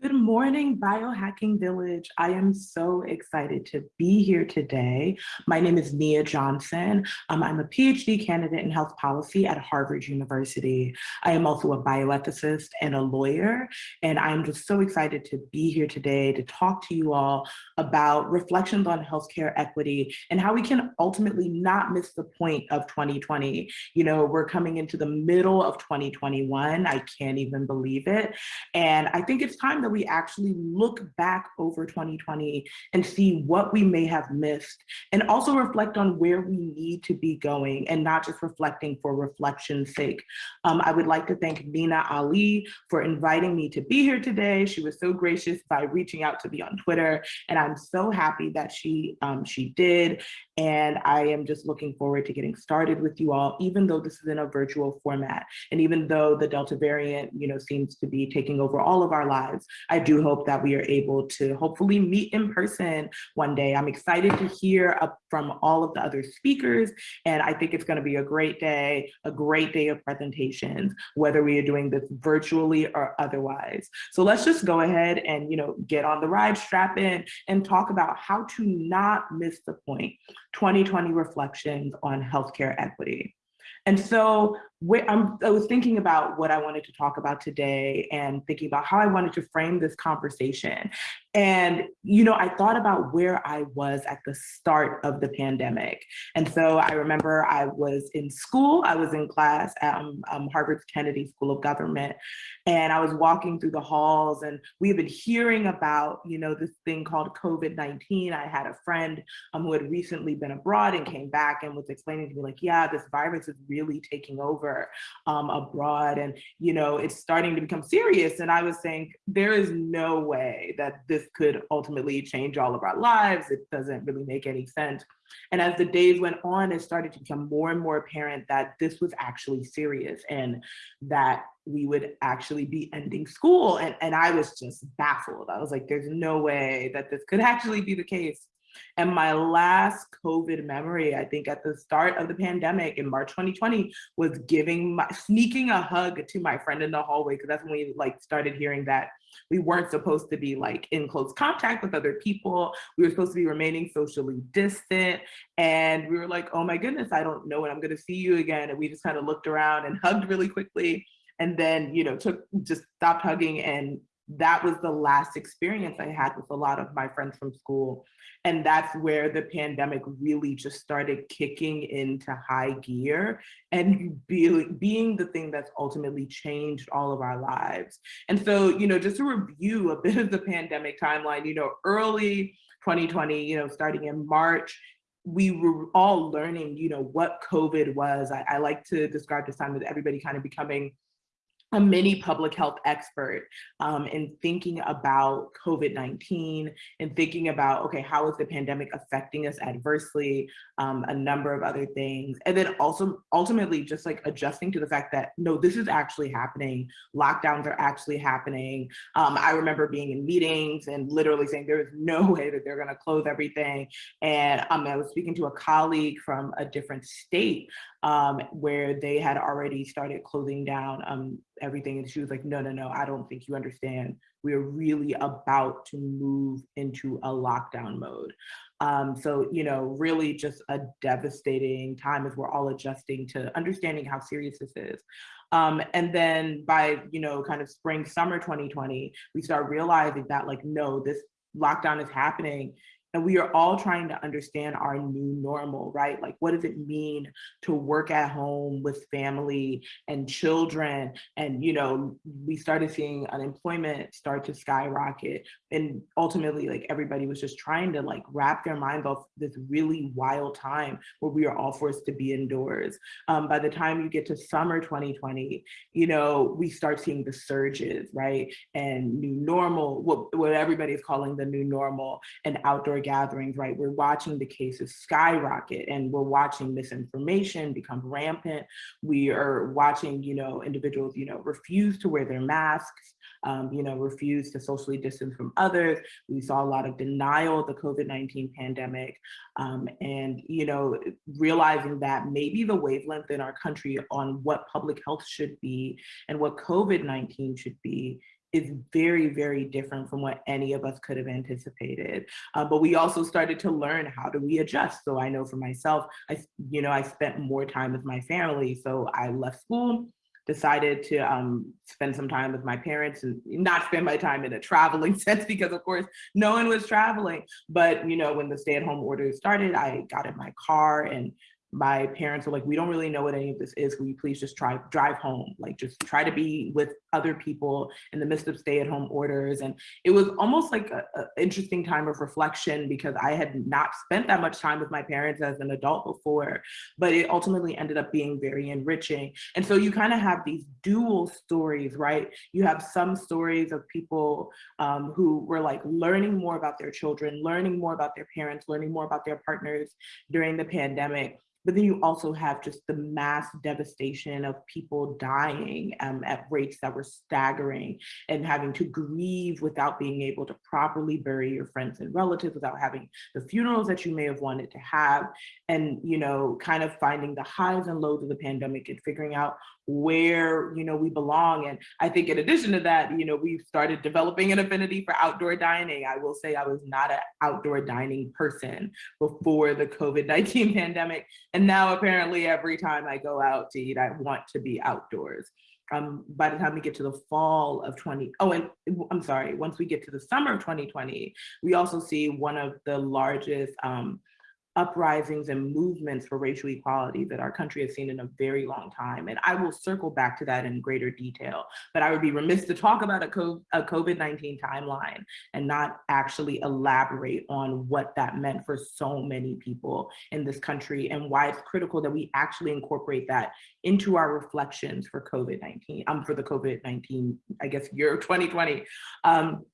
Good morning, Biohacking Village. I am so excited to be here today. My name is Nia Johnson. Um, I'm a PhD candidate in health policy at Harvard University. I am also a bioethicist and a lawyer, and I'm just so excited to be here today to talk to you all about reflections on healthcare equity and how we can ultimately not miss the point of 2020. You know, we're coming into the middle of 2021. I can't even believe it. And I think it's time time that we actually look back over 2020 and see what we may have missed and also reflect on where we need to be going and not just reflecting for reflection's sake. Um, I would like to thank Nina Alli for inviting me to be here today. She was so gracious by reaching out to me on Twitter and I'm so happy that she, um, she did. And I am just looking forward to getting started with you all, even though this is in a virtual format. And even though the Delta variant, you know, seems to be taking over all of our lives, I do hope that we are able to hopefully meet in person one day. I'm excited to hear from all of the other speakers. And I think it's gonna be a great day, a great day of presentations, whether we are doing this virtually or otherwise. So let's just go ahead and, you know, get on the ride, strap in and talk about how to not miss the point. 2020 reflections on healthcare equity. And so I'm, I was thinking about what I wanted to talk about today and thinking about how I wanted to frame this conversation. And, you know, I thought about where I was at the start of the pandemic. And so I remember I was in school, I was in class at um, um, Harvard's Kennedy School of Government, and I was walking through the halls and we had been hearing about, you know, this thing called COVID-19. I had a friend um, who had recently been abroad and came back and was explaining to me like, yeah, this virus is really taking over um, abroad and, you know, it's starting to become serious. And I was saying, there is no way that this could ultimately change all of our lives. It doesn't really make any sense. And as the days went on, it started to become more and more apparent that this was actually serious and that we would actually be ending school. And, and I was just baffled. I was like, there's no way that this could actually be the case. And my last COVID memory, I think at the start of the pandemic in March 2020, was giving my, sneaking a hug to my friend in the hallway, because that's when we like started hearing that we weren't supposed to be like in close contact with other people. We were supposed to be remaining socially distant. And we were like, oh my goodness, I don't know when I'm gonna see you again. And we just kind of looked around and hugged really quickly. And then, you know, took just stopped hugging and that was the last experience I had with a lot of my friends from school. And that's where the pandemic really just started kicking into high gear and be, being the thing that's ultimately changed all of our lives. And so, you know, just to review a bit of the pandemic timeline, you know, early 2020, you know, starting in March, we were all learning, you know, what COVID was. I, I like to describe this time as everybody kind of becoming a mini public health expert um, in thinking about COVID-19 and thinking about, okay, how is the pandemic affecting us adversely, um, a number of other things. And then also ultimately just like adjusting to the fact that, no, this is actually happening. Lockdowns are actually happening. Um, I remember being in meetings and literally saying there is no way that they're gonna close everything. And um, I was speaking to a colleague from a different state um, where they had already started closing down um, everything. And she was like, no, no, no, I don't think you understand. We're really about to move into a lockdown mode. Um, so, you know, really just a devastating time as we're all adjusting to understanding how serious this is. Um, and then by, you know, kind of spring, summer 2020, we start realizing that like, no, this lockdown is happening and we are all trying to understand our new normal, right? Like, what does it mean to work at home with family and children? And, you know, we started seeing unemployment start to skyrocket. And ultimately, like, everybody was just trying to like wrap their minds off this really wild time where we are all forced to be indoors. Um, by the time you get to summer 2020, you know, we start seeing the surges, right? And new normal, what, what everybody is calling the new normal and outdoor gatherings, right, we're watching the cases skyrocket and we're watching misinformation become rampant. We are watching, you know, individuals, you know, refuse to wear their masks, um, you know, refuse to socially distance from others. We saw a lot of denial of the COVID-19 pandemic um, and, you know, realizing that maybe the wavelength in our country on what public health should be and what COVID-19 should be is very, very different from what any of us could have anticipated. Uh, but we also started to learn how do we adjust. So I know for myself, I, you know, I spent more time with my family. So I left school, decided to um, spend some time with my parents and not spend my time in a traveling sense because of course no one was traveling. But you know, when the stay at home order started, I got in my car and my parents were like, we don't really know what any of this is. Will you please just try drive home? Like just try to be with other people in the midst of stay at home orders. And it was almost like an interesting time of reflection because I had not spent that much time with my parents as an adult before, but it ultimately ended up being very enriching. And so you kind of have these dual stories, right? You have some stories of people um, who were like learning more about their children, learning more about their parents, learning more about their partners during the pandemic but then you also have just the mass devastation of people dying um, at rates that were staggering and having to grieve without being able to properly bury your friends and relatives, without having the funerals that you may have wanted to have. And, you know, kind of finding the highs and lows of the pandemic and figuring out where you know we belong. And i think in addition to that you know we've started developing an affinity for outdoor dining. I will say i was not an outdoor dining person before the covid-19 pandemic. And now apparently every time i go out to eat i want to be outdoors. Um, by the time we get to the fall of 20, oh, and I'm sorry, once we get to the summer of 2020, we also see one of the largest um, uprisings and movements for racial equality that our country has seen in a very long time. And I will circle back to that in greater detail, but I would be remiss to talk about a COVID-19 timeline and not actually elaborate on what that meant for so many people in this country and why it's critical that we actually incorporate that into our reflections for COVID-19, um, for the COVID-19, I guess, year 2020. Um,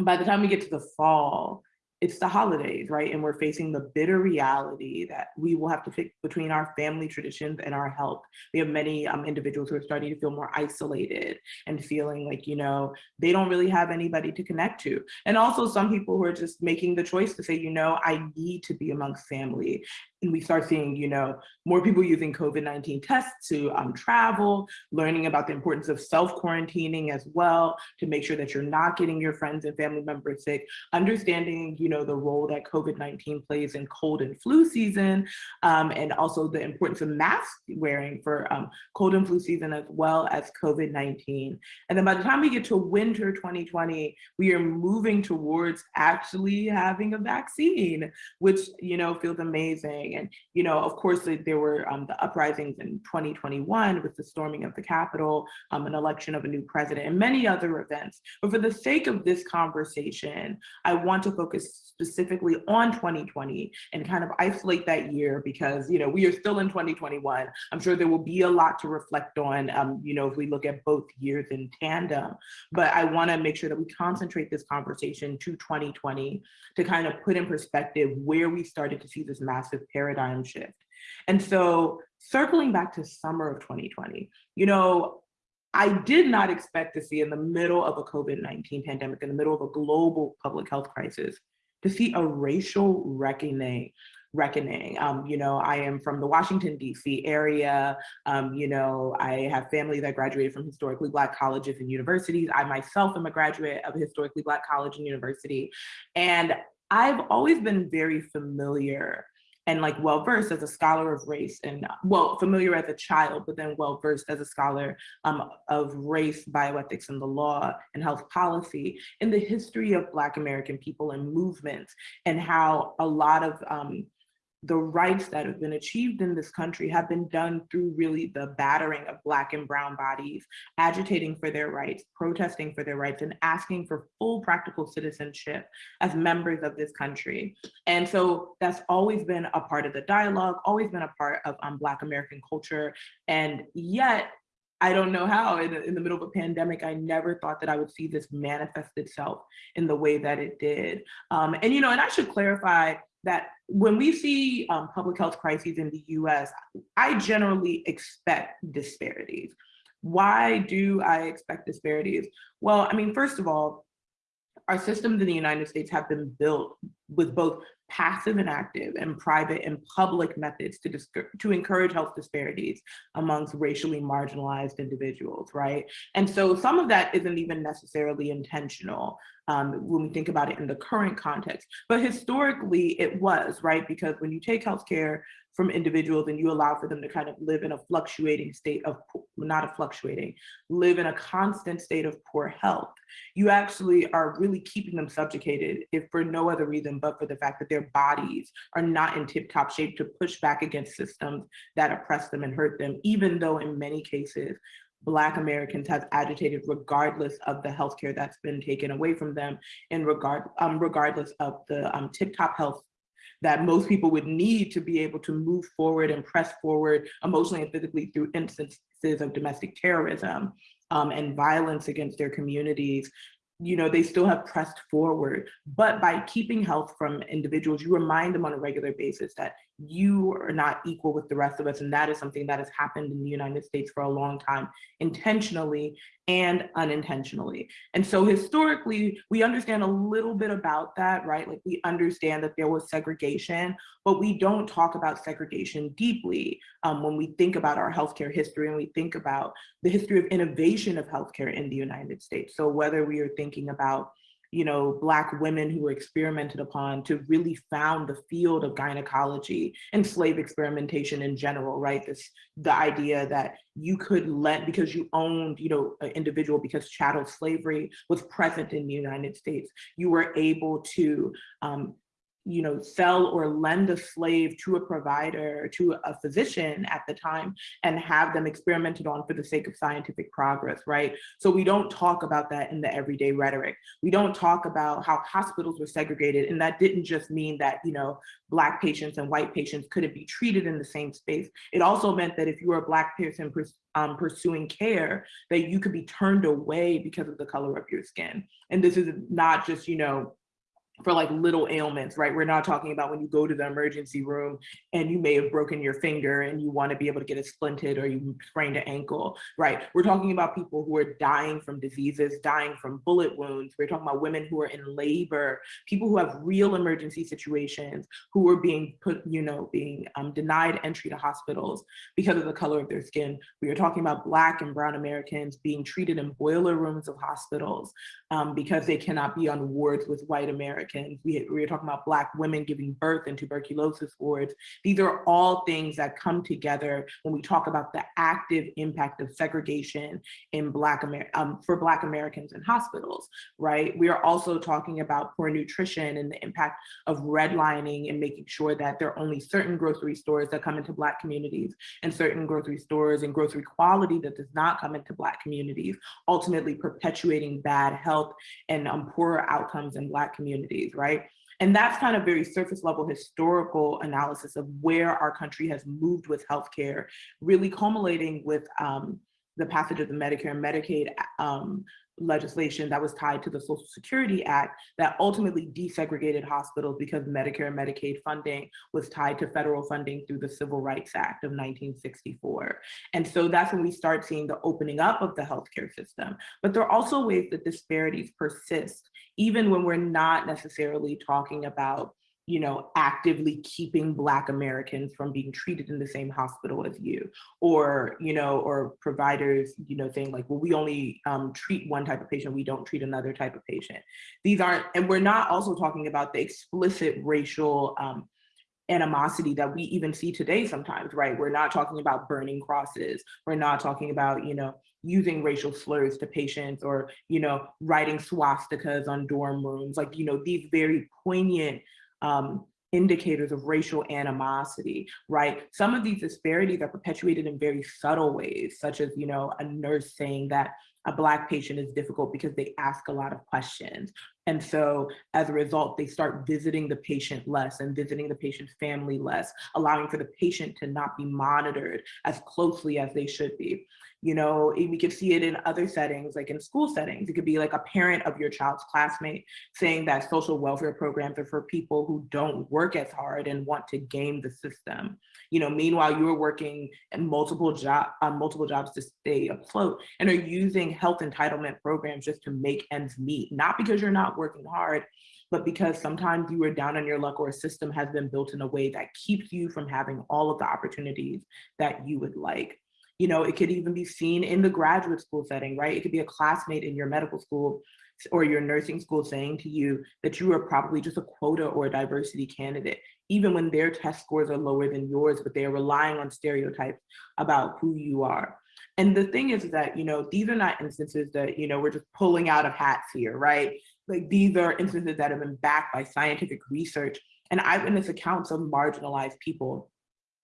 by the time we get to the fall, it's the holidays, right? And we're facing the bitter reality that we will have to pick between our family traditions and our health. We have many um, individuals who are starting to feel more isolated and feeling like, you know, they don't really have anybody to connect to. And also some people who are just making the choice to say, you know, I need to be amongst family and we start seeing, you know, more people using COVID-19 tests to um, travel, learning about the importance of self-quarantining as well, to make sure that you're not getting your friends and family members sick, understanding, you know, the role that COVID-19 plays in cold and flu season, um, and also the importance of mask wearing for um, cold and flu season as well as COVID-19. And then by the time we get to winter 2020, we are moving towards actually having a vaccine, which, you know, feels amazing. And, you know, of course, there were um, the uprisings in 2021 with the storming of the Capitol, um, an election of a new president, and many other events. But for the sake of this conversation, I want to focus specifically on 2020 and kind of isolate that year because, you know, we are still in 2021. I'm sure there will be a lot to reflect on, um, you know, if we look at both years in tandem. But I want to make sure that we concentrate this conversation to 2020 to kind of put in perspective where we started to see this massive paradigm shift. And so circling back to summer of 2020, you know, I did not expect to see in the middle of a COVID-19 pandemic, in the middle of a global public health crisis, to see a racial reckoning reckoning. Um, you know, I am from the Washington, DC area. Um, you know, I have family that graduated from historically Black colleges and universities. I myself am a graduate of a historically Black college and university. And I've always been very familiar and like well versed as a scholar of race and well familiar as a child but then well versed as a scholar um, of race bioethics and the law and health policy in the history of black american people and movements and how a lot of um, the rights that have been achieved in this country have been done through really the battering of black and brown bodies, agitating for their rights, protesting for their rights, and asking for full practical citizenship as members of this country. And so that's always been a part of the dialogue, always been a part of um, Black American culture. And yet I don't know how in, in the middle of a pandemic, I never thought that I would see this manifest itself in the way that it did. Um, and, you know, and I should clarify that when we see um, public health crises in the US, I generally expect disparities. Why do I expect disparities? Well, I mean, first of all, our systems in the United States have been built with both passive and active and private and public methods to, to encourage health disparities amongst racially marginalized individuals, right? And so some of that isn't even necessarily intentional um, when we think about it in the current context, but historically it was, right? Because when you take healthcare from individuals and you allow for them to kind of live in a fluctuating state of, not a fluctuating, live in a constant state of poor health, you actually are really keeping them subjugated if for no other reason but for the fact that their bodies are not in tip top shape to push back against systems that oppress them and hurt them, even though in many cases, Black Americans have agitated regardless of the healthcare that's been taken away from them and regard, um, regardless of the um, tip-top health that most people would need to be able to move forward and press forward emotionally and physically through instances of domestic terrorism um, and violence against their communities you know, they still have pressed forward. But by keeping health from individuals, you remind them on a regular basis that you are not equal with the rest of us. And that is something that has happened in the United States for a long time, intentionally and unintentionally. And so historically, we understand a little bit about that, right? Like we understand that there was segregation, but we don't talk about segregation deeply um, when we think about our healthcare history and we think about the history of innovation of healthcare in the United States. So whether we are thinking about you know, Black women who were experimented upon to really found the field of gynecology and slave experimentation in general, right? This, the idea that you could let, because you owned, you know, an individual because chattel slavery was present in the United States, you were able to um, you know, sell or lend a slave to a provider, to a physician at the time, and have them experimented on for the sake of scientific progress, right? So we don't talk about that in the everyday rhetoric. We don't talk about how hospitals were segregated, and that didn't just mean that, you know, Black patients and white patients couldn't be treated in the same space. It also meant that if you were a Black person um, pursuing care, that you could be turned away because of the color of your skin. And this is not just, you know, for like little ailments, right? We're not talking about when you go to the emergency room and you may have broken your finger and you want to be able to get it splinted or you sprained an ankle, right? We're talking about people who are dying from diseases, dying from bullet wounds. We're talking about women who are in labor, people who have real emergency situations, who are being put, you know, being um, denied entry to hospitals because of the color of their skin. We are talking about Black and Brown Americans being treated in boiler rooms of hospitals um, because they cannot be on wards with white Americans Americans. We, we were talking about Black women giving birth in tuberculosis wards. These are all things that come together when we talk about the active impact of segregation in Black Amer um, for Black Americans in hospitals, right? We are also talking about poor nutrition and the impact of redlining and making sure that there are only certain grocery stores that come into Black communities and certain grocery stores and grocery quality that does not come into Black communities, ultimately perpetuating bad health and um, poorer outcomes in Black communities right? And that's kind of very surface level historical analysis of where our country has moved with healthcare, really culminating with um, the passage of the Medicare and Medicaid um, legislation that was tied to the Social Security Act that ultimately desegregated hospitals because Medicare and Medicaid funding was tied to federal funding through the Civil Rights Act of 1964. And so that's when we start seeing the opening up of the healthcare system. But there are also ways that disparities persist, even when we're not necessarily talking about you know, actively keeping Black Americans from being treated in the same hospital as you, or, you know, or providers, you know, saying like, well, we only um, treat one type of patient, we don't treat another type of patient. These aren't, and we're not also talking about the explicit racial um, animosity that we even see today sometimes, right? We're not talking about burning crosses. We're not talking about, you know, using racial slurs to patients or, you know, writing swastikas on dorm rooms, like, you know, these very poignant um, indicators of racial animosity, right? Some of these disparities are perpetuated in very subtle ways, such as, you know, a nurse saying that a Black patient is difficult because they ask a lot of questions. And so as a result, they start visiting the patient less and visiting the patient's family less, allowing for the patient to not be monitored as closely as they should be. You know, we could see it in other settings, like in school settings. It could be like a parent of your child's classmate saying that social welfare programs are for people who don't work as hard and want to game the system. You know, meanwhile, you're working in multiple job on multiple jobs to stay afloat and are using health entitlement programs just to make ends meet, not because you're not working hard, but because sometimes you are down on your luck or a system has been built in a way that keeps you from having all of the opportunities that you would like. You know, it could even be seen in the graduate school setting, right? It could be a classmate in your medical school or your nursing school saying to you that you are probably just a quota or a diversity candidate, even when their test scores are lower than yours, but they are relying on stereotypes about who you are. And the thing is that, you know, these are not instances that, you know, we're just pulling out of hats here, right? Like these are instances that have been backed by scientific research and eyewitness accounts of marginalized people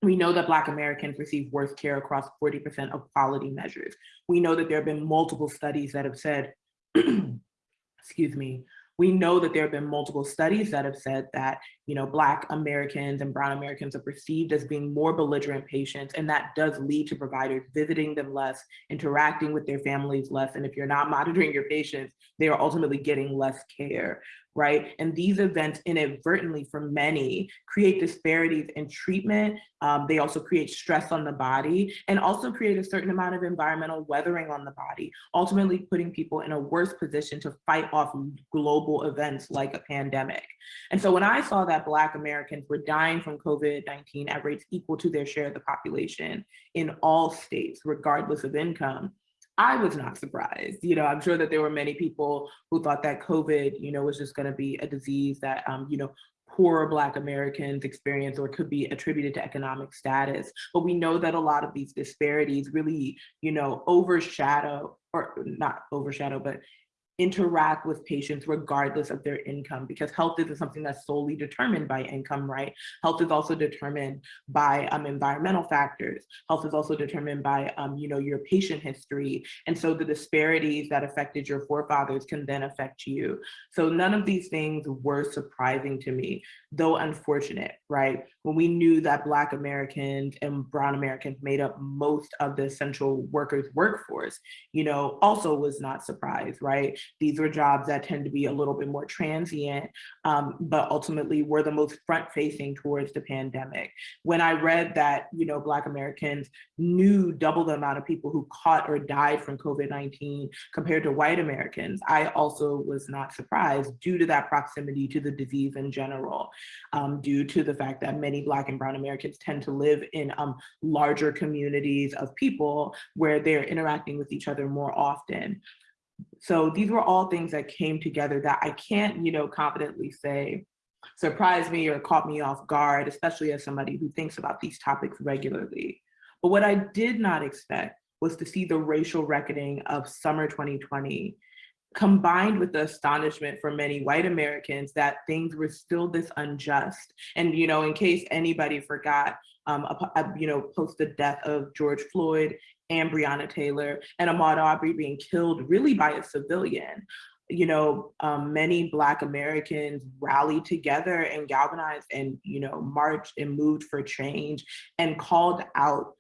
we know that Black Americans receive worse care across 40% of quality measures. We know that there have been multiple studies that have said, excuse me, we know that there have been multiple studies that have said that, you know, Black Americans and Brown Americans are perceived as being more belligerent patients, and that does lead to providers visiting them less, interacting with their families less, and if you're not monitoring your patients, they are ultimately getting less care right? And these events inadvertently for many create disparities in treatment. Um, they also create stress on the body and also create a certain amount of environmental weathering on the body, ultimately putting people in a worse position to fight off global events like a pandemic. And so when I saw that Black Americans were dying from COVID-19 at rates equal to their share of the population in all states, regardless of income, I was not surprised. You know, I'm sure that there were many people who thought that COVID, you know, was just going to be a disease that, um, you know, poor Black Americans experience or could be attributed to economic status. But we know that a lot of these disparities really, you know, overshadow or not overshadow, but interact with patients regardless of their income because health isn't something that's solely determined by income, right? Health is also determined by um, environmental factors. Health is also determined by, um, you know, your patient history. And so the disparities that affected your forefathers can then affect you. So none of these things were surprising to me, though unfortunate, right? When we knew that Black Americans and Brown Americans made up most of the essential workers workforce, you know, also was not surprised, right? These were jobs that tend to be a little bit more transient, um, but ultimately were the most front facing towards the pandemic. When I read that, you know, Black Americans knew double the amount of people who caught or died from COVID-19 compared to white Americans, I also was not surprised due to that proximity to the disease in general, um, due to the fact that many Black and Brown Americans tend to live in um, larger communities of people where they're interacting with each other more often. So these were all things that came together that I can't, you know, confidently say surprised me or caught me off guard, especially as somebody who thinks about these topics regularly. But what I did not expect was to see the racial reckoning of summer 2020 combined with the astonishment for many white Americans that things were still this unjust. And, you know, in case anybody forgot, um, a, a, you know, post the death of George Floyd and Breonna Taylor and Ahmaud Arbery being killed really by a civilian. You know, um, many Black Americans rallied together and galvanized and, you know, marched and moved for change and called out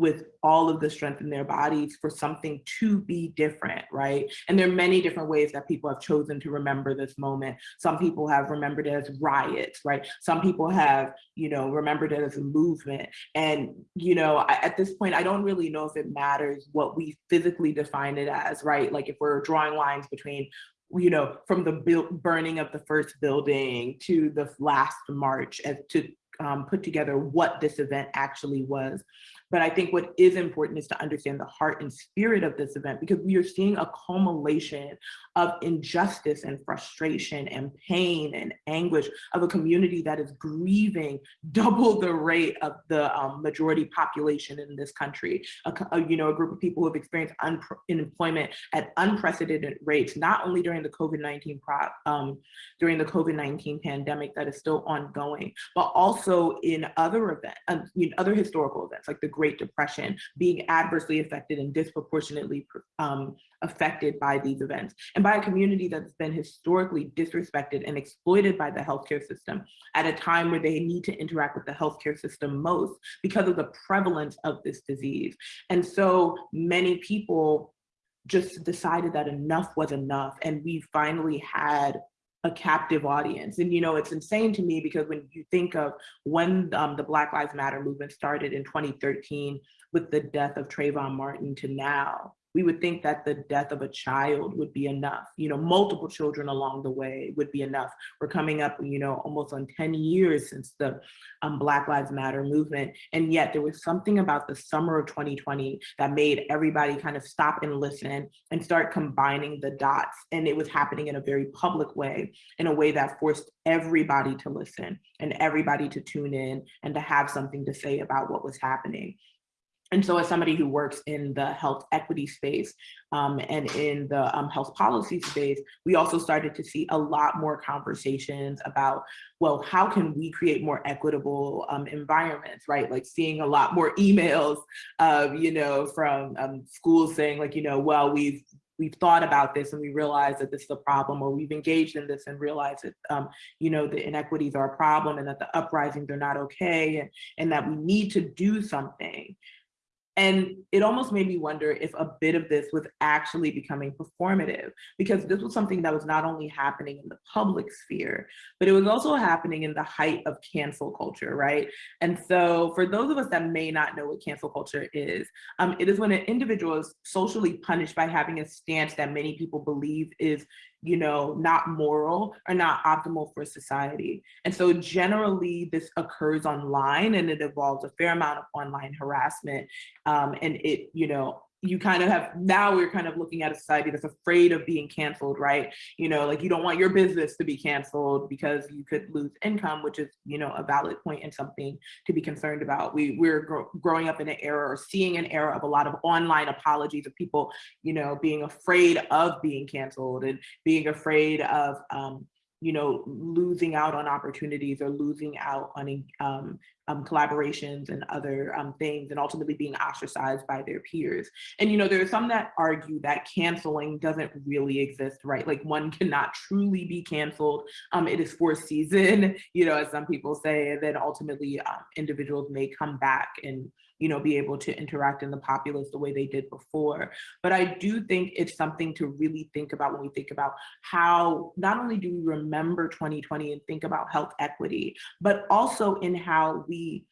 with all of the strength in their bodies for something to be different, right? And there are many different ways that people have chosen to remember this moment. Some people have remembered it as riots, right? Some people have, you know, remembered it as a movement. And, you know, I, at this point, I don't really know if it matters what we physically define it as, right? Like if we're drawing lines between you know, from the burning of the first building to the last march as to um, put together what this event actually was. But I think what is important is to understand the heart and spirit of this event because we are seeing a culmination of injustice and frustration and pain and anguish of a community that is grieving double the rate of the um, majority population in this country. A, a, you know, a group of people who have experienced unemployment at unprecedented rates, not only during the COVID-19 um, during the COVID-19 pandemic that is still ongoing, but also in other events, um, in other historical events like the Great Depression, being adversely affected and disproportionately um, affected by these events, and by a community that's been historically disrespected and exploited by the healthcare system at a time where they need to interact with the healthcare system most because of the prevalence of this disease. And so many people just decided that enough was enough. And we finally had a captive audience. And, you know, it's insane to me because when you think of when um, the Black Lives Matter movement started in 2013 with the death of Trayvon Martin to now, we would think that the death of a child would be enough. You know, multiple children along the way would be enough. We're coming up, you know, almost on 10 years since the um, Black Lives Matter movement. And yet there was something about the summer of 2020 that made everybody kind of stop and listen and start combining the dots. And it was happening in a very public way, in a way that forced everybody to listen and everybody to tune in and to have something to say about what was happening. And so as somebody who works in the health equity space um, and in the um, health policy space, we also started to see a lot more conversations about, well, how can we create more equitable um, environments, right? Like seeing a lot more emails, uh, you know, from um, schools saying like, you know, well, we've we've thought about this and we realize that this is a problem or we've engaged in this and realized that um, you know the inequities are a problem and that the uprisings are not okay and, and that we need to do something and it almost made me wonder if a bit of this was actually becoming performative, because this was something that was not only happening in the public sphere, but it was also happening in the height of cancel culture, right? And so for those of us that may not know what cancel culture is, um, it is when an individual is socially punished by having a stance that many people believe is you know, not moral or not optimal for society. And so generally this occurs online and it involves a fair amount of online harassment. Um, and it, you know, you kind of have now we're kind of looking at a society that's afraid of being canceled right? You know like you don't want your business to be canceled because you could lose income which is you know a valid point and something to be concerned about. We we're gro growing up in an era or seeing an era of a lot of online apologies of people you know being afraid of being canceled and being afraid of um, you know, losing out on opportunities or losing out on um, um, collaborations and other um, things and ultimately being ostracized by their peers. And, you know, there are some that argue that canceling doesn't really exist, right? Like one cannot truly be canceled. Um, it is for season, you know, as some people say, and then ultimately um, individuals may come back and you know, be able to interact in the populace the way they did before. But I do think it's something to really think about when we think about how not only do we remember 2020 and think about health equity, but also in how we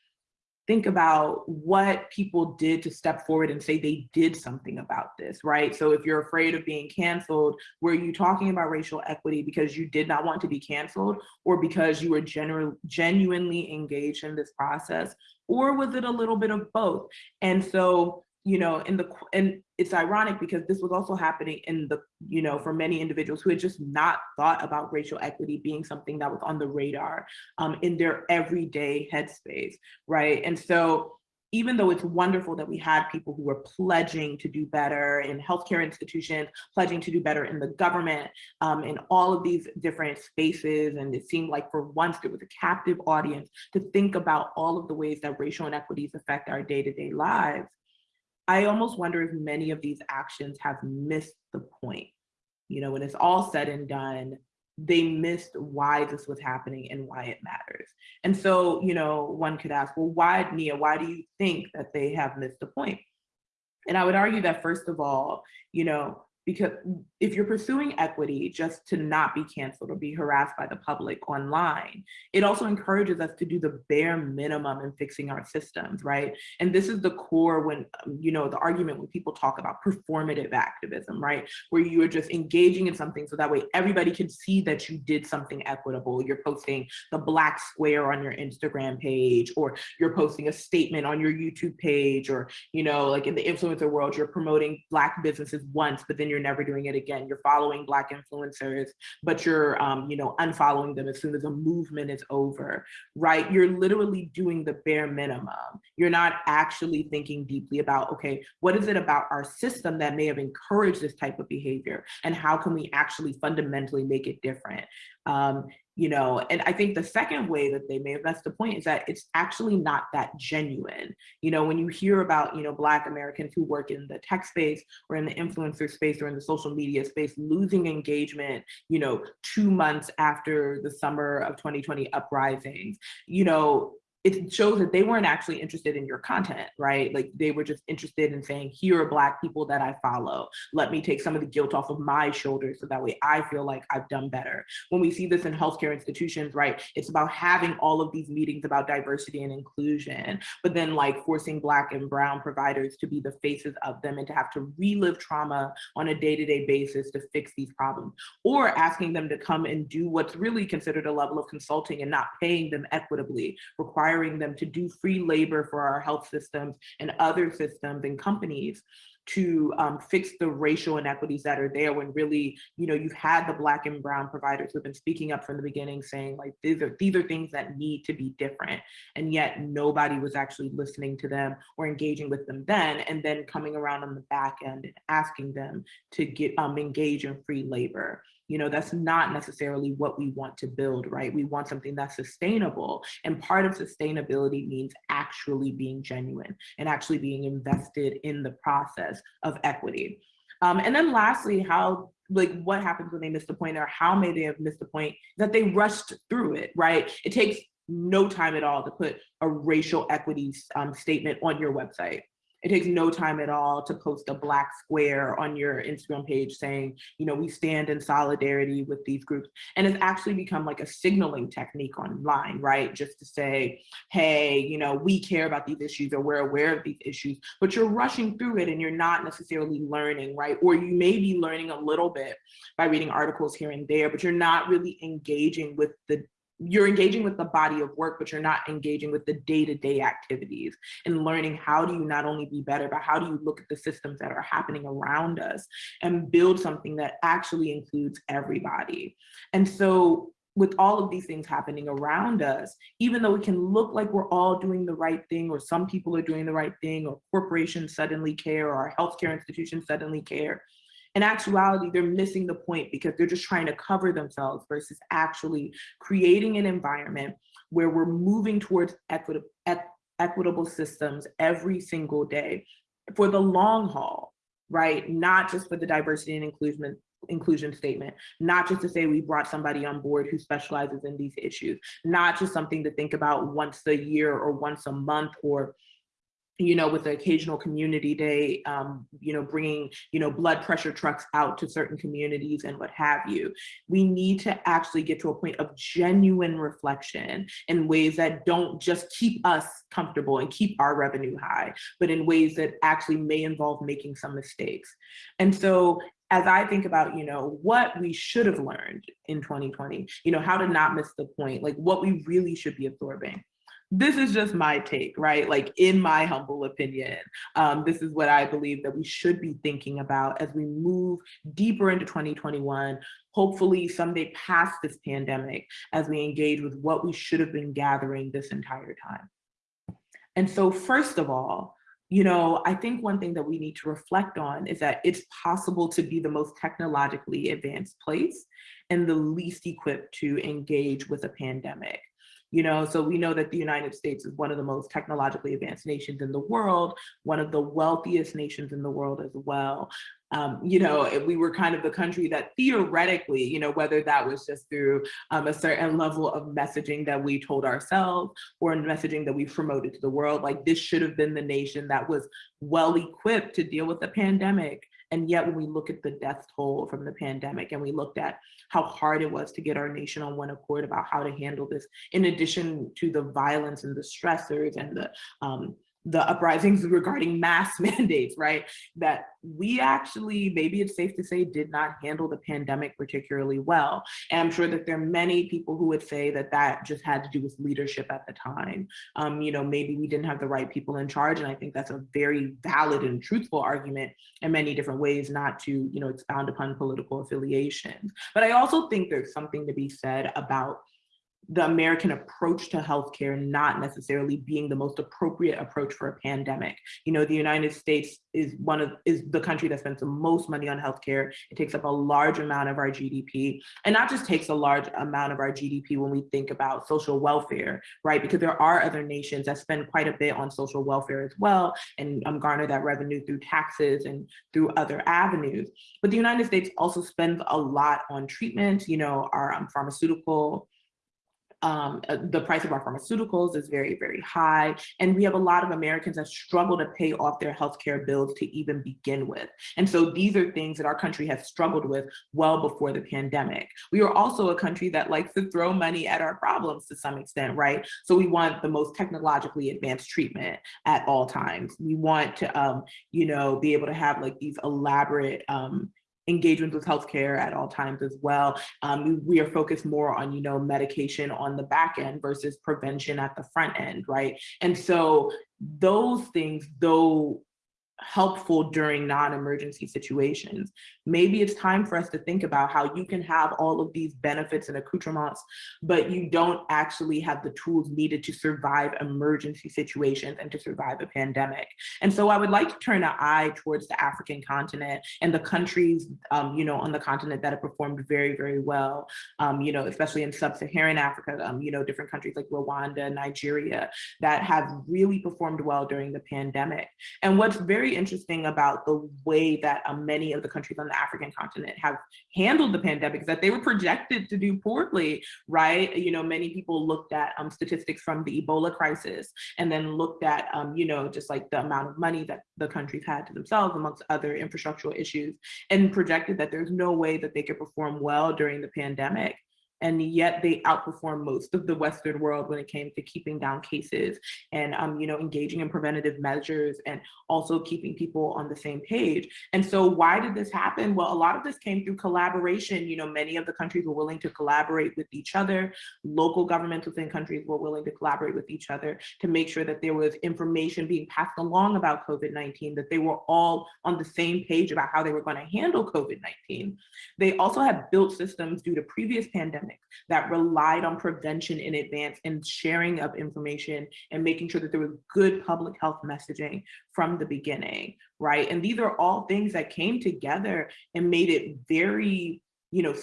think about what people did to step forward and say they did something about this, right? So if you're afraid of being canceled, were you talking about racial equity because you did not want to be canceled or because you were genu genuinely engaged in this process? Or was it a little bit of both? And so you know, in the, and it's ironic because this was also happening in the, you know, for many individuals who had just not thought about racial equity being something that was on the radar um, in their everyday headspace, right? And so even though it's wonderful that we had people who were pledging to do better in healthcare institutions, pledging to do better in the government, um, in all of these different spaces, and it seemed like for once there was a captive audience to think about all of the ways that racial inequities affect our day-to-day -day lives, I almost wonder if many of these actions have missed the point. You know, when it's all said and done, they missed why this was happening and why it matters. And so, you know, one could ask, well, why, Nia, why do you think that they have missed the point? And I would argue that first of all, you know, because if you're pursuing equity just to not be canceled or be harassed by the public online, it also encourages us to do the bare minimum in fixing our systems, right? And this is the core when, um, you know, the argument when people talk about performative activism, right? Where you are just engaging in something so that way everybody can see that you did something equitable. You're posting the black square on your Instagram page, or you're posting a statement on your YouTube page, or, you know, like in the influencer world, you're promoting black businesses once, but then you're never doing it again. You're following Black influencers, but you're, um, you know, unfollowing them as soon as a movement is over, right? You're literally doing the bare minimum. You're not actually thinking deeply about, okay, what is it about our system that may have encouraged this type of behavior? And how can we actually fundamentally make it different? Um, you know, and I think the second way that they may have the point is that it's actually not that genuine. You know, when you hear about, you know, Black Americans who work in the tech space or in the influencer space or in the social media space, losing engagement, you know, two months after the summer of 2020 uprisings, you know, it shows that they weren't actually interested in your content, right? Like they were just interested in saying, here are Black people that I follow. Let me take some of the guilt off of my shoulders so that way I feel like I've done better. When we see this in healthcare institutions, right, it's about having all of these meetings about diversity and inclusion, but then like forcing Black and Brown providers to be the faces of them and to have to relive trauma on a day-to-day -day basis to fix these problems, or asking them to come and do what's really considered a level of consulting and not paying them equitably, requiring requiring them to do free labor for our health systems and other systems and companies to um, fix the racial inequities that are there when really, you know, you've had the black and brown providers who've been speaking up from the beginning saying like, these are, these are things that need to be different. And yet nobody was actually listening to them or engaging with them then, and then coming around on the back end and asking them to get um, engage in free labor you know, that's not necessarily what we want to build, right? We want something that's sustainable. And part of sustainability means actually being genuine and actually being invested in the process of equity. Um, and then lastly, how like what happens when they miss the point or how may they have missed the point that they rushed through it, right? It takes no time at all to put a racial equity um, statement on your website. It takes no time at all to post a black square on your Instagram page saying, you know, we stand in solidarity with these groups. And it's actually become like a signaling technique online, right? Just to say, hey, you know, we care about these issues or we're aware of these issues, but you're rushing through it and you're not necessarily learning, right? Or you may be learning a little bit by reading articles here and there, but you're not really engaging with the you're engaging with the body of work, but you're not engaging with the day-to-day -day activities and learning how do you not only be better, but how do you look at the systems that are happening around us and build something that actually includes everybody. And so with all of these things happening around us, even though it can look like we're all doing the right thing or some people are doing the right thing or corporations suddenly care or our healthcare institutions suddenly care, in actuality, they're missing the point because they're just trying to cover themselves versus actually creating an environment where we're moving towards equitable, equitable systems every single day for the long haul, right? Not just for the diversity and inclusion inclusion statement, not just to say we brought somebody on board who specializes in these issues, not just something to think about once a year or once a month or you know, with the occasional community day, um, you know, bringing, you know, blood pressure trucks out to certain communities and what have you. We need to actually get to a point of genuine reflection in ways that don't just keep us comfortable and keep our revenue high, but in ways that actually may involve making some mistakes. And so as I think about, you know, what we should have learned in 2020, you know, how to not miss the point, like what we really should be absorbing this is just my take, right? Like in my humble opinion, um, this is what I believe that we should be thinking about as we move deeper into 2021, hopefully someday past this pandemic, as we engage with what we should have been gathering this entire time. And so first of all, you know, I think one thing that we need to reflect on is that it's possible to be the most technologically advanced place and the least equipped to engage with a pandemic you know so we know that the united states is one of the most technologically advanced nations in the world one of the wealthiest nations in the world as well um, you know, we were kind of the country that theoretically, you know, whether that was just through um, a certain level of messaging that we told ourselves or messaging that we promoted to the world, like this should have been the nation that was well equipped to deal with the pandemic. And yet when we look at the death toll from the pandemic and we looked at how hard it was to get our nation on one accord about how to handle this, in addition to the violence and the stressors and the um, the uprisings regarding mask mandates, right? That we actually, maybe it's safe to say, did not handle the pandemic particularly well. And I'm sure that there are many people who would say that that just had to do with leadership at the time. Um, you know, maybe we didn't have the right people in charge. And I think that's a very valid and truthful argument in many different ways, not to, you know, expound upon political affiliations. But I also think there's something to be said about the American approach to healthcare not necessarily being the most appropriate approach for a pandemic. You know, the United States is one of is the country that spends the most money on healthcare. It takes up a large amount of our GDP, and not just takes a large amount of our GDP when we think about social welfare, right? Because there are other nations that spend quite a bit on social welfare as well, and um, garner that revenue through taxes and through other avenues. But the United States also spends a lot on treatment. You know, our um, pharmaceutical um, uh, the price of our pharmaceuticals is very, very high. And we have a lot of Americans that struggle to pay off their healthcare bills to even begin with. And so these are things that our country has struggled with well before the pandemic. We are also a country that likes to throw money at our problems to some extent, right? So we want the most technologically advanced treatment at all times. We want to, um, you know, be able to have like these elaborate um, engagement with healthcare at all times as well. Um, we are focused more on, you know, medication on the back end versus prevention at the front end, right? And so those things, though helpful during non-emergency situations. Maybe it's time for us to think about how you can have all of these benefits and accoutrements, but you don't actually have the tools needed to survive emergency situations and to survive a pandemic. And so I would like to turn an eye towards the African continent and the countries, um, you know, on the continent that have performed very, very well, um, you know, especially in sub-Saharan Africa, um, you know, different countries like Rwanda, Nigeria, that have really performed well during the pandemic. And what's very interesting about the way that uh, many of the countries on the African continent have handled the pandemic that they were projected to do poorly, right? You know, many people looked at um, statistics from the Ebola crisis and then looked at, um, you know, just like the amount of money that the countries had to themselves amongst other infrastructural issues and projected that there's no way that they could perform well during the pandemic and yet they outperform most of the Western world when it came to keeping down cases and um, you know engaging in preventative measures and also keeping people on the same page. And so why did this happen? Well, a lot of this came through collaboration. You know, many of the countries were willing to collaborate with each other. Local governments within countries were willing to collaborate with each other to make sure that there was information being passed along about COVID-19, that they were all on the same page about how they were going to handle COVID-19. They also had built systems due to previous pandemics that relied on prevention in advance and sharing of information and making sure that there was good public health messaging from the beginning, right? And these are all things that came together and made it very you know,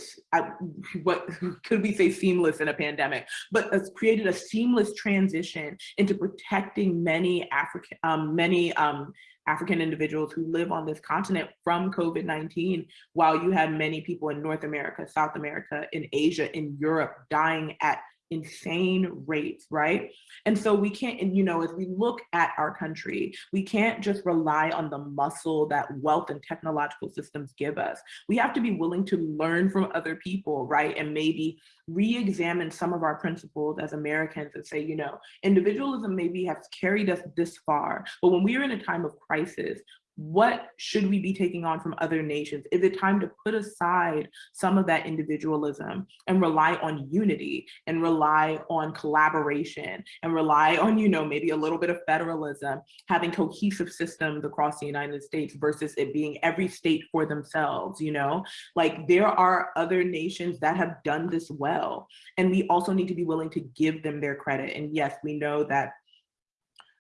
what could we say seamless in a pandemic, but has created a seamless transition into protecting many African, um, many um, African individuals who live on this continent from COVID-19, while you had many people in North America, South America, in Asia, in Europe dying at insane rates, right? And so we can't, and you know, as we look at our country, we can't just rely on the muscle that wealth and technological systems give us. We have to be willing to learn from other people, right? And maybe re-examine some of our principles as Americans and say, you know, individualism maybe has carried us this far, but when we are in a time of crisis, what should we be taking on from other nations? Is it time to put aside some of that individualism and rely on unity and rely on collaboration and rely on, you know, maybe a little bit of federalism, having cohesive systems across the United States versus it being every state for themselves, you know? Like there are other nations that have done this well. And we also need to be willing to give them their credit. And yes, we know that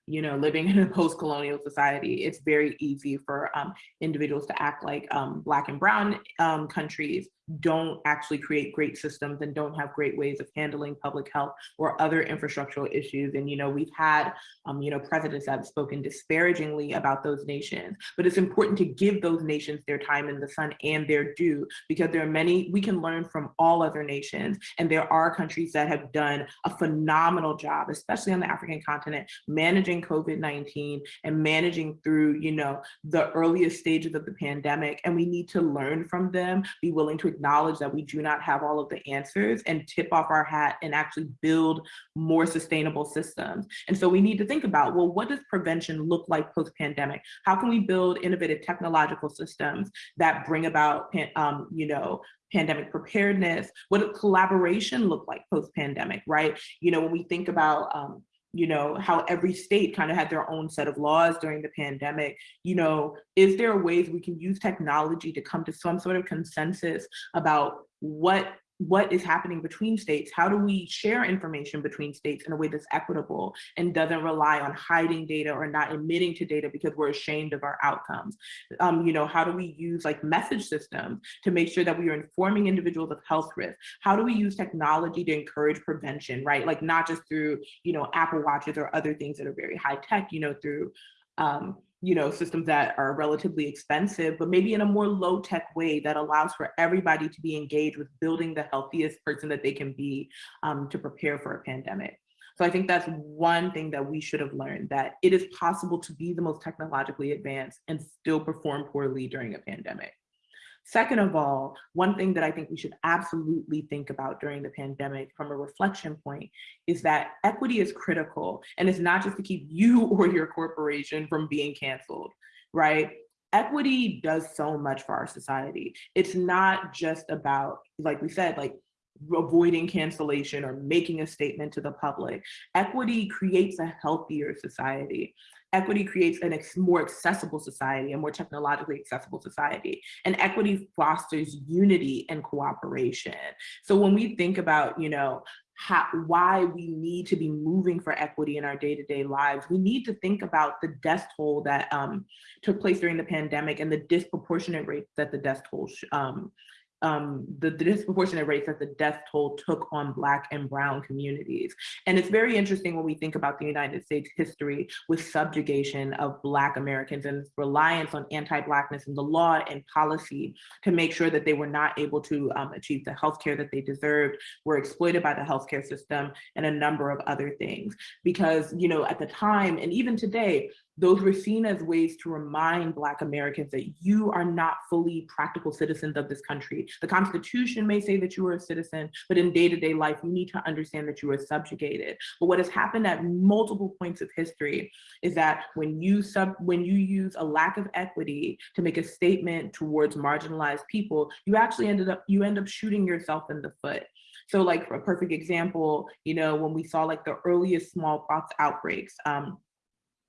you know, living in a post-colonial society, it's very easy for um, individuals to act like um, Black and Brown um, countries don't actually create great systems and don't have great ways of handling public health or other infrastructural issues. And, you know, we've had, um, you know, presidents that have spoken disparagingly about those nations, but it's important to give those nations their time in the sun and their due because there are many, we can learn from all other nations. And there are countries that have done a phenomenal job, especially on the African continent, managing COVID-19 and managing through, you know, the earliest stages of the pandemic. And we need to learn from them, be willing to acknowledge that we do not have all of the answers and tip off our hat and actually build more sustainable systems. And so we need to think about, well, what does prevention look like post-pandemic? How can we build innovative technological systems that bring about, um, you know, pandemic preparedness? What does collaboration look like post-pandemic, right? You know, when we think about um, you know, how every state kind of had their own set of laws during the pandemic, you know, is there ways we can use technology to come to some sort of consensus about what what is happening between states? How do we share information between states in a way that's equitable and doesn't rely on hiding data or not admitting to data because we're ashamed of our outcomes? Um, you know, how do we use like message systems to make sure that we are informing individuals of health risk? How do we use technology to encourage prevention, right? Like not just through, you know, Apple Watches or other things that are very high tech, you know, through um, you know, systems that are relatively expensive, but maybe in a more low tech way that allows for everybody to be engaged with building the healthiest person that they can be um, to prepare for a pandemic. So I think that's one thing that we should have learned, that it is possible to be the most technologically advanced and still perform poorly during a pandemic. Second of all, one thing that I think we should absolutely think about during the pandemic from a reflection point is that equity is critical and it's not just to keep you or your corporation from being canceled, right? Equity does so much for our society. It's not just about, like we said, like avoiding cancellation or making a statement to the public. Equity creates a healthier society equity creates a more accessible society, a more technologically accessible society. And equity fosters unity and cooperation. So when we think about, you know, how, why we need to be moving for equity in our day-to-day -day lives, we need to think about the death toll that um, took place during the pandemic and the disproportionate rate that the death toll um, um, the, the, disproportionate rates that the death toll took on Black and Brown communities. And it's very interesting when we think about the United States history with subjugation of Black Americans and reliance on anti-Blackness and the law and policy to make sure that they were not able to um, achieve the healthcare that they deserved, were exploited by the healthcare system, and a number of other things. Because, you know, at the time, and even today, those were seen as ways to remind Black Americans that you are not fully practical citizens of this country. The Constitution may say that you are a citizen, but in day-to-day -day life, you need to understand that you are subjugated. But what has happened at multiple points of history is that when you sub when you use a lack of equity to make a statement towards marginalized people, you actually ended up you end up shooting yourself in the foot. So like a perfect example, you know, when we saw like the earliest smallpox outbreaks, um,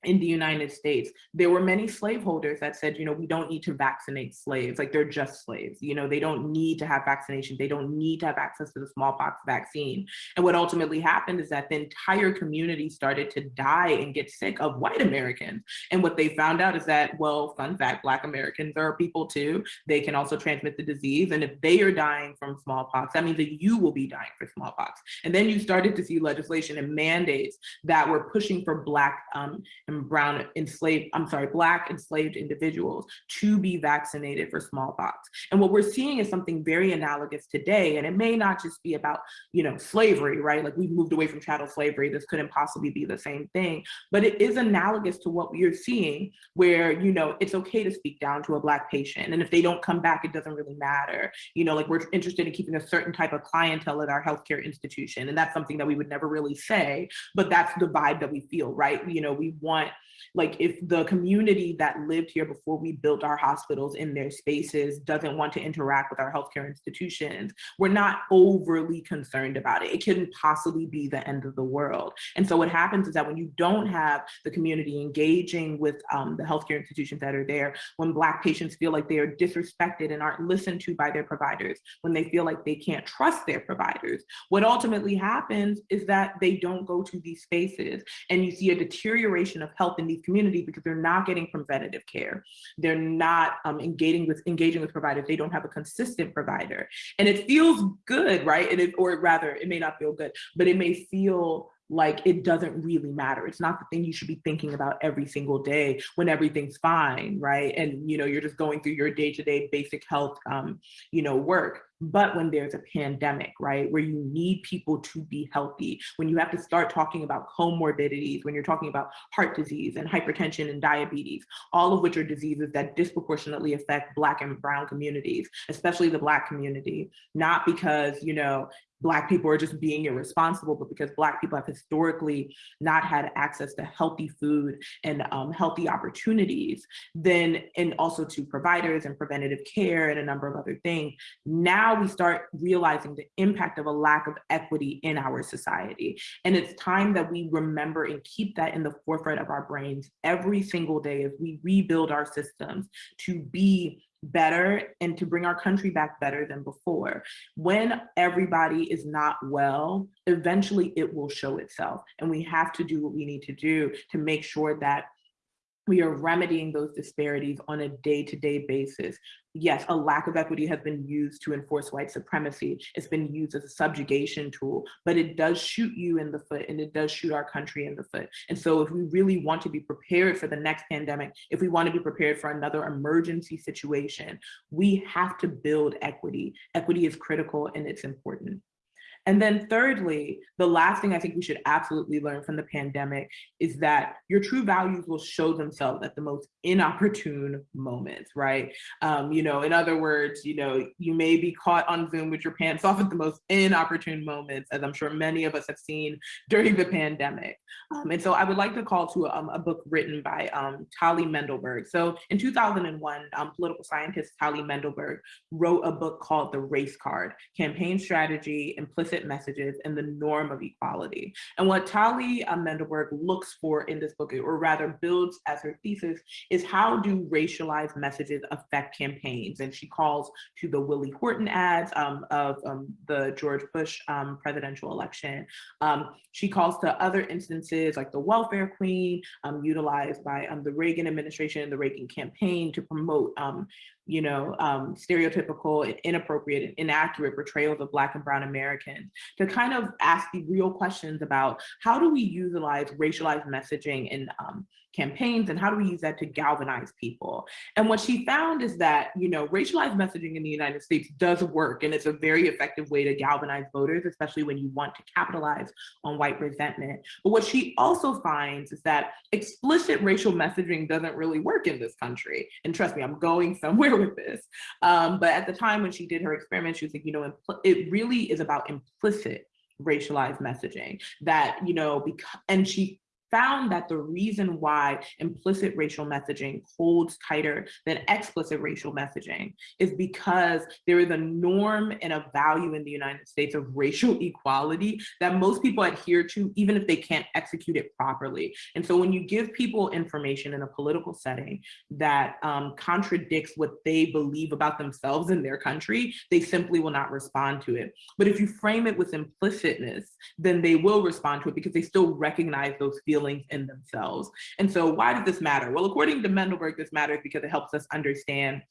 in the United States, there were many slaveholders that said, you know, we don't need to vaccinate slaves, like they're just slaves, you know, they don't need to have vaccination, they don't need to have access to the smallpox vaccine. And what ultimately happened is that the entire community started to die and get sick of white Americans. And what they found out is that, well, fun fact, Black Americans are people too. They can also transmit the disease. And if they are dying from smallpox, that means that you will be dying for smallpox. And then you started to see legislation and mandates that were pushing for Black um, and brown enslaved, I'm sorry, black enslaved individuals to be vaccinated for smallpox. And what we're seeing is something very analogous today. And it may not just be about, you know, slavery, right? Like we've moved away from chattel slavery. This couldn't possibly be the same thing, but it is analogous to what we are seeing where, you know, it's okay to speak down to a black patient. And if they don't come back, it doesn't really matter. You know, like we're interested in keeping a certain type of clientele at our healthcare institution. And that's something that we would never really say, but that's the vibe that we feel, right? You know, we want want like if the community that lived here before we built our hospitals in their spaces doesn't want to interact with our healthcare institutions, we're not overly concerned about it. It couldn't possibly be the end of the world. And so what happens is that when you don't have the community engaging with um, the healthcare institutions that are there, when Black patients feel like they are disrespected and aren't listened to by their providers, when they feel like they can't trust their providers, what ultimately happens is that they don't go to these spaces and you see a deterioration of health in these communities because they're not getting preventative care. They're not um, engaging with engaging with providers. They don't have a consistent provider. And it feels good, right? And it, or rather, it may not feel good, but it may feel like it doesn't really matter. It's not the thing you should be thinking about every single day when everything's fine, right? And you know, you're just going through your day-to-day -day basic health, um, you know, work. But when there's a pandemic, right, where you need people to be healthy, when you have to start talking about comorbidities, when you're talking about heart disease and hypertension and diabetes, all of which are diseases that disproportionately affect Black and Brown communities, especially the Black community, not because, you know, Black people are just being irresponsible, but because Black people have historically not had access to healthy food and um, healthy opportunities, then, and also to providers and preventative care and a number of other things, now we start realizing the impact of a lack of equity in our society. And it's time that we remember and keep that in the forefront of our brains every single day as we rebuild our systems to be better and to bring our country back better than before. When everybody is not well, eventually it will show itself. And we have to do what we need to do to make sure that we are remedying those disparities on a day-to-day -day basis. Yes, a lack of equity has been used to enforce white supremacy. It's been used as a subjugation tool, but it does shoot you in the foot and it does shoot our country in the foot. And so if we really want to be prepared for the next pandemic, if we want to be prepared for another emergency situation, we have to build equity. Equity is critical and it's important. And then thirdly, the last thing I think we should absolutely learn from the pandemic is that your true values will show themselves at the most inopportune moments, right? Um, you know, in other words, you know, you may be caught on Zoom with your pants off at the most inopportune moments, as I'm sure many of us have seen during the pandemic. Um, and so I would like to call to um, a book written by um, Tali Mendelberg. So in 2001, um, political scientist Tali Mendelberg wrote a book called The Race Card, Campaign Strategy, Implicit messages and the norm of equality. And what Tali Mendelberg looks for in this book, or rather builds as her thesis, is how do racialized messages affect campaigns? And she calls to the Willie Horton ads um, of um, the George Bush um, presidential election. Um, she calls to other instances like the welfare queen, um, utilized by um, the Reagan administration and the Reagan campaign to promote you know, um, stereotypical inappropriate inaccurate portrayals of Black and Brown Americans to kind of ask the real questions about how do we utilize racialized messaging in um, campaigns and how do we use that to galvanize people? And what she found is that, you know, racialized messaging in the United States does work and it's a very effective way to galvanize voters, especially when you want to capitalize on white resentment. But what she also finds is that explicit racial messaging doesn't really work in this country. And trust me, I'm going somewhere with this. Um, but at the time when she did her experiment, she was like, you know, it really is about implicit racialized messaging that, you know, because, and she found that the reason why implicit racial messaging holds tighter than explicit racial messaging is because there is a norm and a value in the United States of racial equality that most people adhere to, even if they can't execute it properly. And so when you give people information in a political setting that um, contradicts what they believe about themselves and their country, they simply will not respond to it. But if you frame it with implicitness, then they will respond to it because they still recognize those feelings feelings in themselves. And so why does this matter? Well, according to Mendelberg, this matters because it helps us understand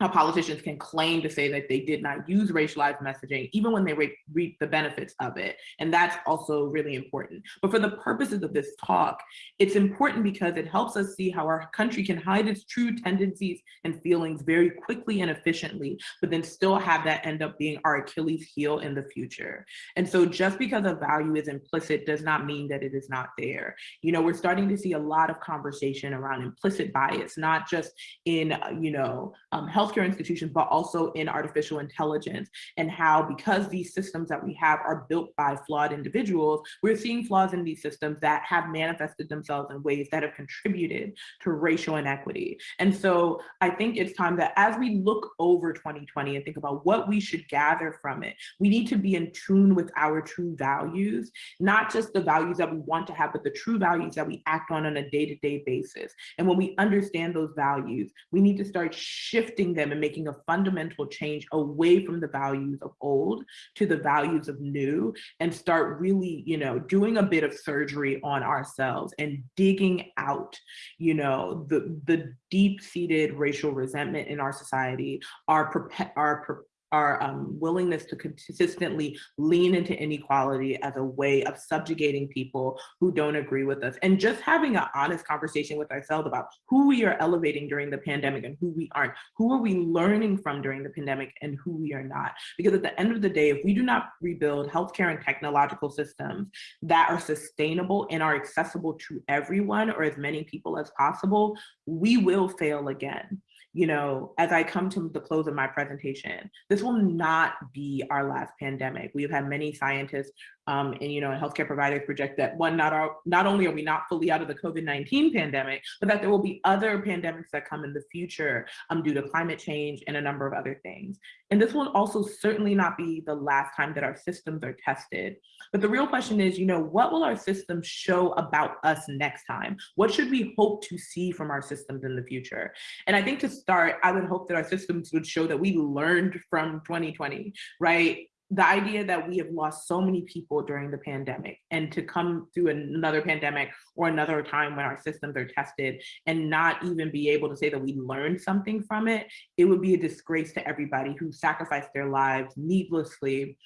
how politicians can claim to say that they did not use racialized messaging, even when they reap the benefits of it. And that's also really important. But for the purposes of this talk, it's important because it helps us see how our country can hide its true tendencies and feelings very quickly and efficiently, but then still have that end up being our Achilles heel in the future. And so just because a value is implicit does not mean that it is not there. You know, we're starting to see a lot of conversation around implicit bias, not just in, uh, you know, um, health healthcare institutions, but also in artificial intelligence and how because these systems that we have are built by flawed individuals, we're seeing flaws in these systems that have manifested themselves in ways that have contributed to racial inequity. And so I think it's time that as we look over 2020 and think about what we should gather from it, we need to be in tune with our true values, not just the values that we want to have, but the true values that we act on on a day-to-day -day basis. And when we understand those values, we need to start shifting them and making a fundamental change away from the values of old to the values of new and start really, you know, doing a bit of surgery on ourselves and digging out, you know, the, the deep-seated racial resentment in our society, our, our our um, willingness to consistently lean into inequality as a way of subjugating people who don't agree with us and just having an honest conversation with ourselves about who we are elevating during the pandemic and who we aren't. Who are we learning from during the pandemic and who we are not? Because at the end of the day, if we do not rebuild healthcare and technological systems that are sustainable and are accessible to everyone or as many people as possible, we will fail again you know, as I come to the close of my presentation, this will not be our last pandemic. We've had many scientists um, and, you know, and healthcare providers project that one, not, our, not only are we not fully out of the COVID-19 pandemic, but that there will be other pandemics that come in the future um, due to climate change and a number of other things. And this will also certainly not be the last time that our systems are tested. But the real question is, you know, what will our systems show about us next time? What should we hope to see from our systems in the future? And I think to start, I would hope that our systems would show that we learned from 2020, right? The idea that we have lost so many people during the pandemic and to come through another pandemic or another time when our systems are tested and not even be able to say that we learned something from it, it would be a disgrace to everybody who sacrificed their lives needlessly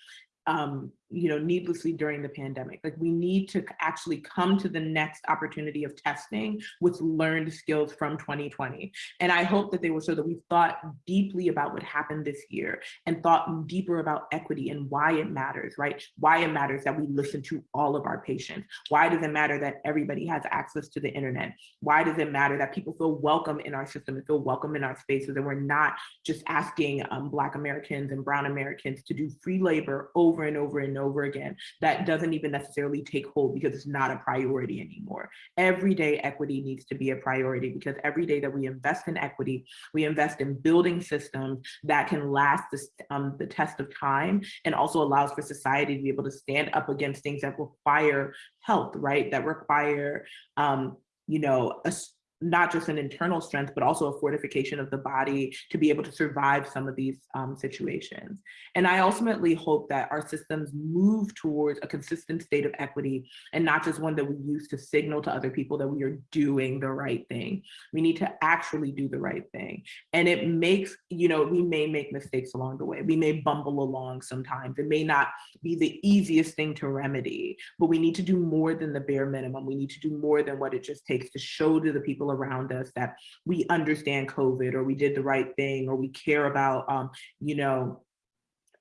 um, you know, needlessly during the pandemic. Like we need to actually come to the next opportunity of testing with learned skills from 2020. And I hope that they will show that we thought deeply about what happened this year and thought deeper about equity and why it matters, right? Why it matters that we listen to all of our patients. Why does it matter that everybody has access to the internet? Why does it matter that people feel welcome in our system and feel welcome in our spaces and we're not just asking um, Black Americans and Brown Americans to do free labor over and over and over again that doesn't even necessarily take hold because it's not a priority anymore. Everyday equity needs to be a priority because every day that we invest in equity, we invest in building systems that can last um, the test of time and also allows for society to be able to stand up against things that require help, right? That require, um, you know, a not just an internal strength, but also a fortification of the body to be able to survive some of these um, situations. And I ultimately hope that our systems move towards a consistent state of equity and not just one that we use to signal to other people that we are doing the right thing. We need to actually do the right thing. And it makes, you know, we may make mistakes along the way. We may bumble along sometimes. It may not be the easiest thing to remedy, but we need to do more than the bare minimum. We need to do more than what it just takes to show to the people people around us that we understand COVID or we did the right thing or we care about, um, you know,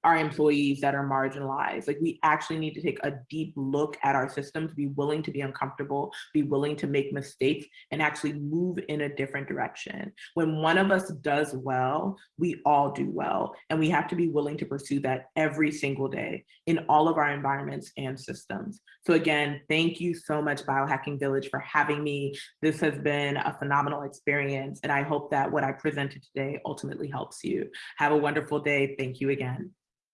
our employees that are marginalized. Like we actually need to take a deep look at our systems, be willing to be uncomfortable, be willing to make mistakes and actually move in a different direction. When one of us does well, we all do well. And we have to be willing to pursue that every single day in all of our environments and systems. So again, thank you so much Biohacking Village for having me. This has been a phenomenal experience. And I hope that what I presented today ultimately helps you. Have a wonderful day. Thank you again.